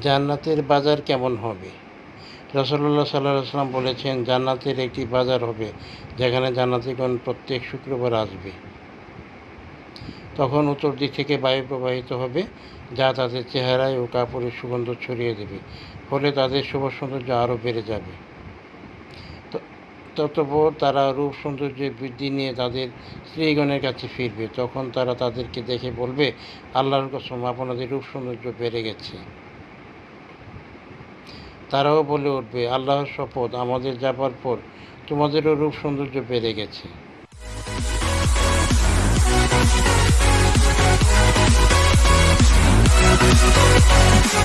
জান্নাতের বাজার কেমন হবে? রসল্লা সাল্লাহ সাল্লাম বলেছেন, জান্নাতের একটি বাজার হবে যেখানে জান্নাতিগণ প্রত্যেক শুক্রবার আসবে। তখন উত্তর দিক থেকে বায়ু প্রবাহিত হবে, যা তাদের চেহারায় ও কাপড়ের সুগন্ধ ছড়িয়ে দেবে, ফলে তাদের শুভ সৌন্দর্য আরও বেড়ে যাবে। ততপর তারা রূপ সৌন্দর্যের বৃদ্ধি নিয়ে তাদের স্ত্রীগণের কাছে ফিরবে। তখন তারা তাদেরকে দেখে বলবে, আল্লাহর কসম, আপনাদের রূপ সৌন্দর্য বেড়ে গেছে। তারাও বলে উঠবে আল্লাহর শপথ আমাদের যাবার পর তোমাদেরও রূপ সৌন্দর্য বেড়ে গেছে।